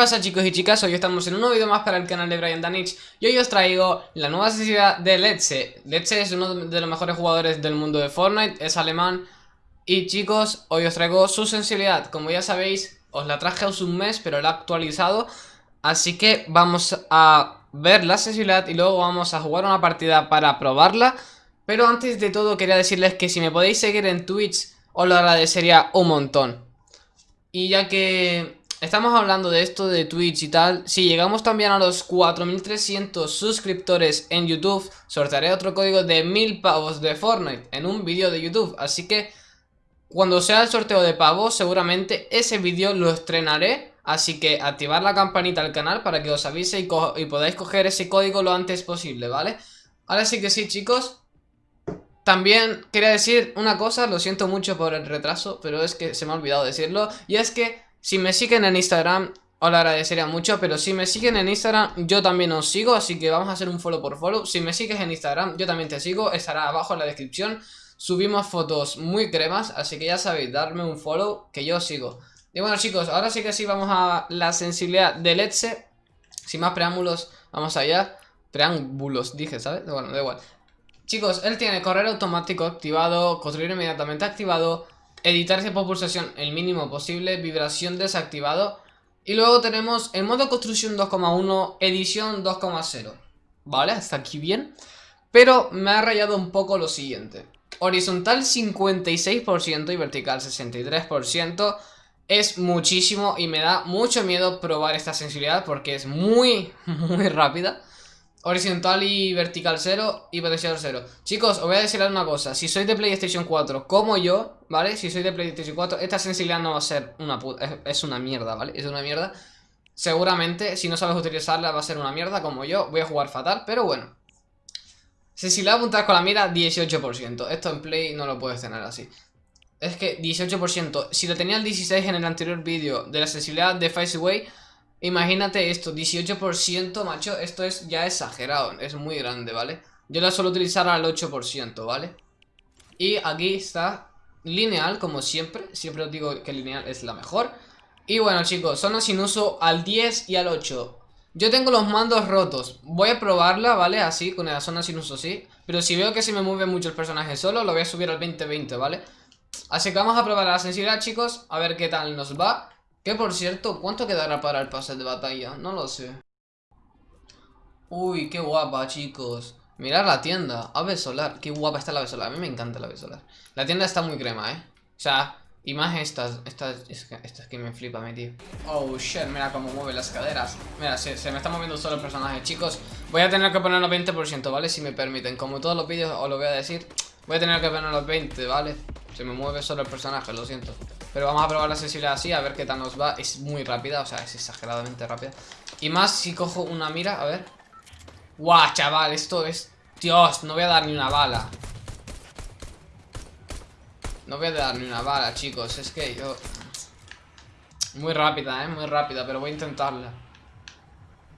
pasa chicos y chicas? Hoy estamos en un nuevo vídeo más para el canal de Brian Danich Y hoy os traigo la nueva sensibilidad de Letze Letze es uno de los mejores jugadores del mundo de Fortnite, es alemán. Y chicos, hoy os traigo su sensibilidad. Como ya sabéis, os la traje hace un mes pero la he actualizado. Así que vamos a ver la sensibilidad y luego vamos a jugar una partida para probarla. Pero antes de todo quería decirles que si me podéis seguir en Twitch os lo agradecería un montón. Y ya que Estamos hablando de esto de Twitch y tal. Si llegamos también a los 4300 suscriptores en YouTube Sortearé otro código de 1000 pavos de Fortnite En un vídeo de YouTube. Así que cuando sea el sorteo de pavos Seguramente ese vídeo lo estrenaré. Así que activar la campanita al canal Para que os avise y, y podáis coger ese código lo antes posible, ¿vale? Ahora sí que sí chicos. También quería decir una cosa, lo siento mucho por el retraso, pero es que se me ha olvidado decirlo, y es que si me siguen en Instagram, os lo agradecería mucho, pero si me siguen en Instagram, yo también os sigo, así que vamos a hacer un follow por follow. Si me sigues en Instagram, yo también te sigo, estará abajo en la descripción. Subimos fotos muy cremas, así que ya sabéis, darme un follow que yo sigo. Y bueno chicos, ahora sí que sí vamos a la sensibilidad del Etze. Sin más preámbulos, vamos allá. Preámbulos, dije, ¿sabes? Bueno, da igual. Chicos, él tiene correr automático activado, construir inmediatamente activado, editarse por pulsación el mínimo posible, vibración desactivado. Y luego tenemos el modo construcción 2,1, edición 2,0. ¿Vale? Hasta aquí bien. Pero me ha rayado un poco lo siguiente. Horizontal 56% y vertical 63%. Es muchísimo y me da mucho miedo probar esta sensibilidad porque es muy, muy rápida. Horizontal y vertical 0 y potencial 0 Chicos, os voy a decir una cosa. Si sois de PlayStation 4 como yo, ¿vale? Si sois de PlayStation 4, esta sensibilidad no va a ser una puta es, una mierda, ¿vale? Es una mierda. Seguramente, si no sabes utilizarla va a ser una mierda como yo. Voy a jugar fatal, pero bueno. Sensibilidad apuntar con la mira, 18% Esto en Play no lo puedes tener así. Es que 18% Si lo tenía el 16 en el anterior vídeo De la sensibilidad de Face Away Imagínate esto, 18%, macho, esto es ya exagerado, es muy grande, ¿vale? Yo la suelo utilizar al 8%, ¿vale? Y aquí está lineal, como siempre, siempre os digo que lineal es la mejor Y bueno chicos, zona sin uso al 10 y al 8 Yo tengo los mandos rotos, voy a probarla, ¿vale? Así, con la zona sin uso, sí Pero si veo que se me mueve mucho el personaje solo, lo voy a subir al 20-20, ¿vale? Así que vamos a probar la sensibilidad, chicos, a ver qué tal nos va que por cierto, ¿cuánto quedará para el pase de batalla? No lo sé. Uy, qué guapa, chicos. Mirad la tienda. Ave solar. Qué guapa está la ave solar. A mí me encanta la ave solar. La tienda está muy crema, ¿eh? O sea, y más estas. Estas estas que me flipa, mi tío. Oh, shit. Mira cómo mueve las caderas. Mira, se, se me está moviendo solo el personaje. Chicos, voy a tener que ponerlo 20%, ¿vale? Si me permiten. Como todos los vídeos os lo voy a decir. Voy a tener que ponerlo 20, ¿vale? Se me mueve solo el personaje, lo siento. Pero vamos a probar la sensibilidad así, a ver qué tal nos va. Es muy rápida, o sea, es exageradamente rápida. Y más si cojo una mira, a ver. Guau, chaval, esto es... Dios, no voy a dar ni una bala. No voy a dar ni una bala, chicos Es que yo... Muy rápida, eh, muy rápida Pero voy a intentarla.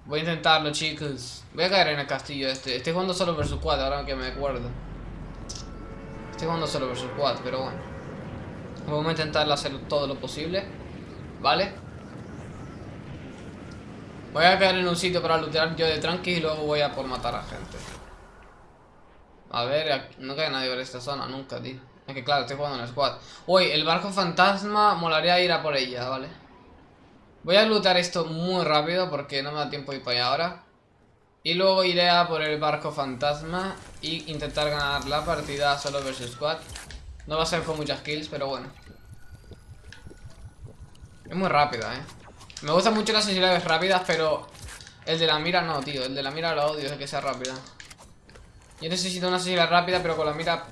Voy a intentarlo, chicos. Voy a caer en el castillo este. Estoy jugando solo versus 4, ahora que me acuerdo. Estoy jugando solo versus 4, pero bueno Vamos a intentar hacer todo lo posible ¿Vale? Voy a caer en un sitio para lootear yo de tranqui Y luego voy a por matar a gente. A ver, no cae nadie por esta zona Nunca, tío. Es que claro, estoy jugando en squad. Uy, el barco fantasma Molaría ir a por ella, ¿vale? Voy a lootear esto muy rápido Porque no me da tiempo de ir para allá ahora. Y luego iré a por el barco fantasma Y intentar ganar la partida solo versus squad no va a ser con muchas kills, pero bueno. Es muy rápida, ¿eh? Me gustan mucho las sensibilidades rápidas, pero... El de la mira no, tío. El de la mira lo odio, es que sea rápida. Yo necesito una sensibilidad rápida, pero con la mira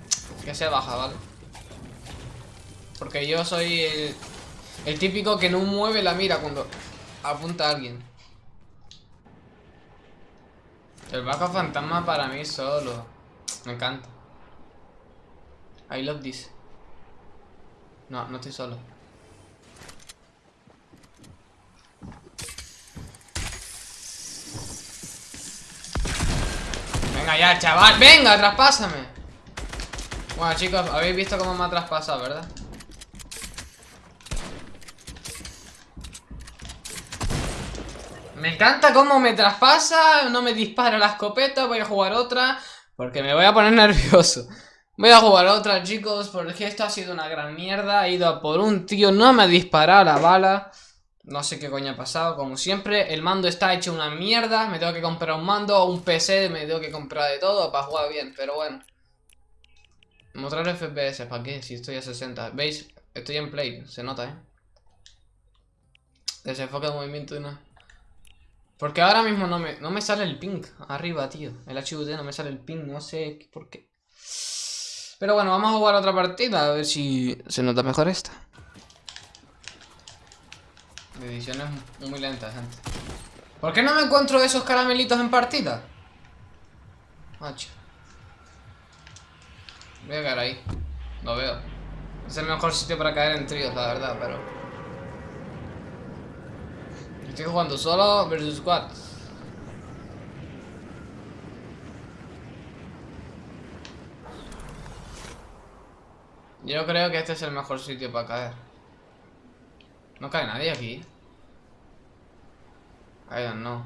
que sea baja, ¿vale? Porque yo soy el, el típico que no mueve la mira cuando apunta a alguien. El bajo fantasma para mí solo. Me encanta. I love this. No, no estoy solo. Venga ya, chaval. Venga, traspásame. Bueno, chicos, habéis visto cómo me ha traspasado, ¿verdad? Me encanta cómo me traspasa, no me dispara la escopeta, voy a jugar otra, porque me voy a poner nervioso. Voy a jugar otra, chicos, porque esto ha sido una gran mierda. He ido a por un tío, no me ha disparado la bala. No sé qué coño ha pasado, como siempre. El mando está hecho una mierda. Me tengo que comprar un mando un PC, me tengo que comprar de todo para jugar bien, pero bueno. Mostrar FPS, ¿para qué? Si estoy a 60. ¿Veis? Estoy en play, se nota, ¿eh? Desenfoque de movimiento y nada. Porque ahora mismo no me, no me sale el ping arriba, tío. El HUD no me sale el ping, no sé por qué. Pero bueno, vamos a jugar otra partida, a ver si se nota mejor esta. La edición es muy lenta, gente. ¿Por qué no me encuentro esos caramelitos en partida? Macho. Voy a caer ahí. Lo veo. Es el mejor sitio para caer en tríos, la verdad, pero... Estoy jugando solo versus squad. Yo creo que este es el mejor sitio para caer. No cae nadie aquí. I don't know.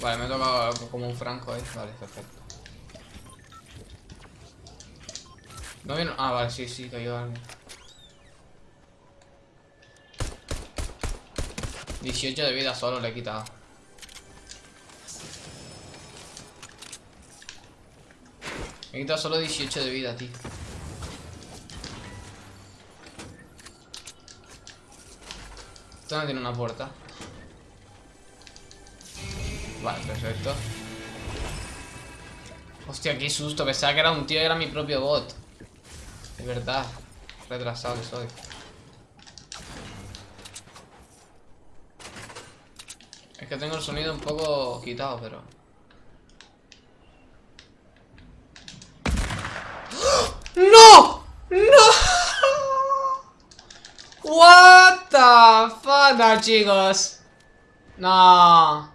Vale, me toca como un franco ahí. Vale, perfecto. No vino. Ah, vale, sí, sí, cayó alguien. 18 de vida solo le he quitado. Me he quitado solo 18 de vida, tío. Esto no tiene una puerta. Vale, perfecto. Hostia, qué susto. Pensaba que era un tío y era mi propio bot. Es verdad. Retrasado que soy. Es que tengo el sonido un poco quitado, pero... ¡No! ¡No! What no, chicos. No.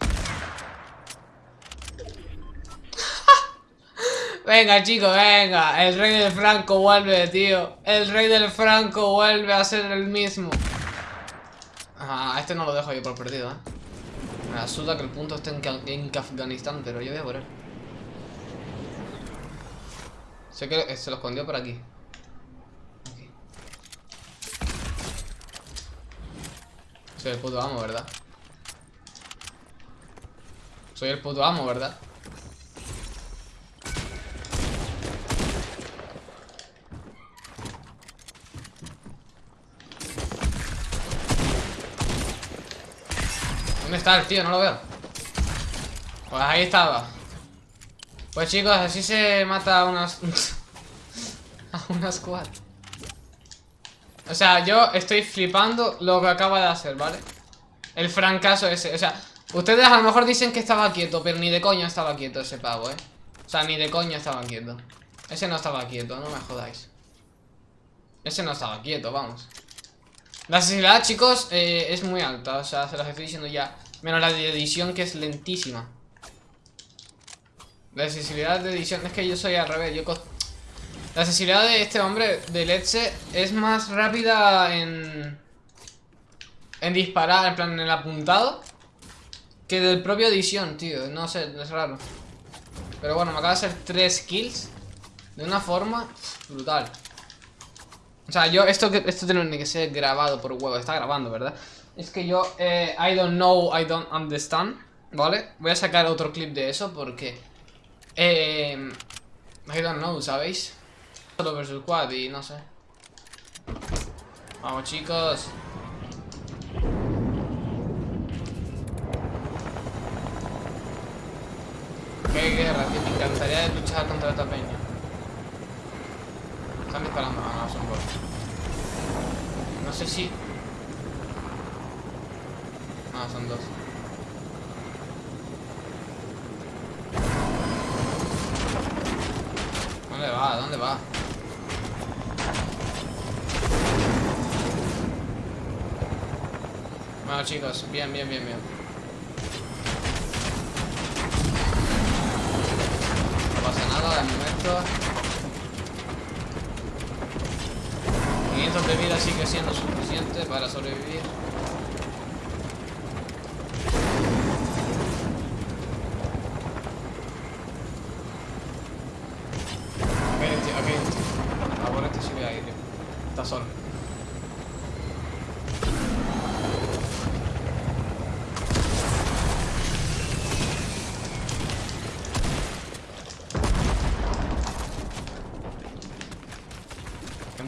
Venga, chicos, venga. El rey del Franco vuelve, tío. El rey del Franco vuelve a ser el mismo. Ah, este no lo dejo yo por perdido, ¿eh? Me asusta que el punto esté en, Afganistán, pero yo voy a por él. Sé que se lo escondió por aquí. Soy el puto amo, ¿verdad? Soy el puto amo, ¿verdad? ¿Dónde está el tío? No lo veo. Pues ahí estaba. Pues chicos, así se mata a unas... a una squad. O sea, yo estoy flipando lo que acaba de hacer, ¿vale? El francazo ese, o sea Ustedes a lo mejor dicen que estaba quieto Pero ni de coña estaba quieto ese pavo, ¿eh? O sea, ni de coña estaba quieto Ese no estaba quieto, no me jodáis Ese no estaba quieto, vamos la accesibilidad, chicos, eh, es muy alta. O sea, se los estoy diciendo ya. Menos la de edición, que es lentísima. La accesibilidad de edición... Es que yo soy al revés. Yo la accesibilidad de este hombre, de Letze, es más rápida en... En disparar, en plan, en el apuntado. Que del propio edición, tío. No sé, es raro. Pero bueno, me acaba de hacer 3 kills. De una forma brutal. O sea, yo, esto, esto tiene que ser grabado por huevo. Está grabando, ¿verdad? Es que yo, eh, I don't know, I don't understand. ¿Vale? Voy a sacar otro clip de eso porque... Eh, I don't know, ¿sabéis? Solo versus quad y no sé. Vamos, chicos. Qué guerra, que me encantaría luchar contra esta peña. Están disparando, ah, no, son bots. No sé si... Ah, son dos. ¿Dónde va? ¿Dónde va? Bueno chicos, bien, bien, bien, bien. No pasa nada de momento. 500 de vida sigue siendo suficiente para sobrevivir.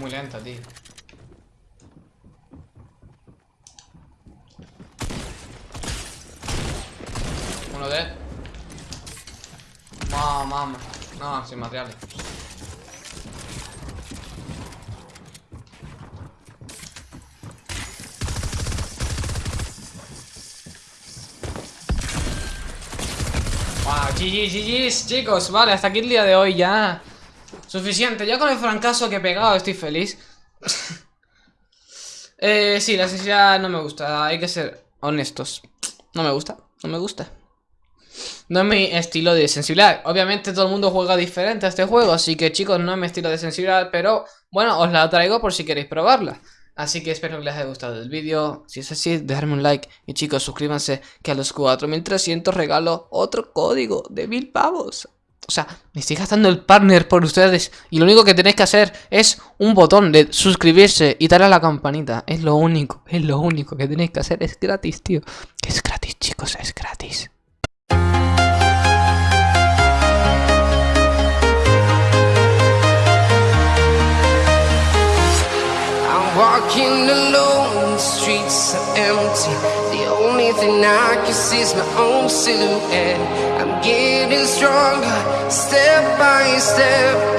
Muy lenta, tío. Uno de... No, mamá. No, sin materiales. Wow, GG, chicos. Vale, hasta aquí el día de hoy ya. Suficiente, ya con el francazo que he pegado estoy feliz. eh, sí, la sensibilidad no me gusta, hay que ser honestos. No me gusta, no me gusta. No es mi estilo de sensibilidad. Obviamente todo el mundo juega diferente a este juego, así que chicos, no es mi estilo de sensibilidad, pero bueno, os la traigo por si queréis probarla. Así que espero que les haya gustado el vídeo. Si es así, dejadme un like. Y chicos, suscríbanse que a los 4300 regalo otro código de mil pavos. O sea, me estoy gastando el partner por ustedes. Y lo único que tenéis que hacer es un botón de suscribirse y darle a la campanita. Es lo único, es lo único que tenéis que hacer. Es gratis, tío. Es gratis, chicos, es gratis. Walking alone, streets are. Only thing I can see is my own silhouette. I'm getting stronger, step by step.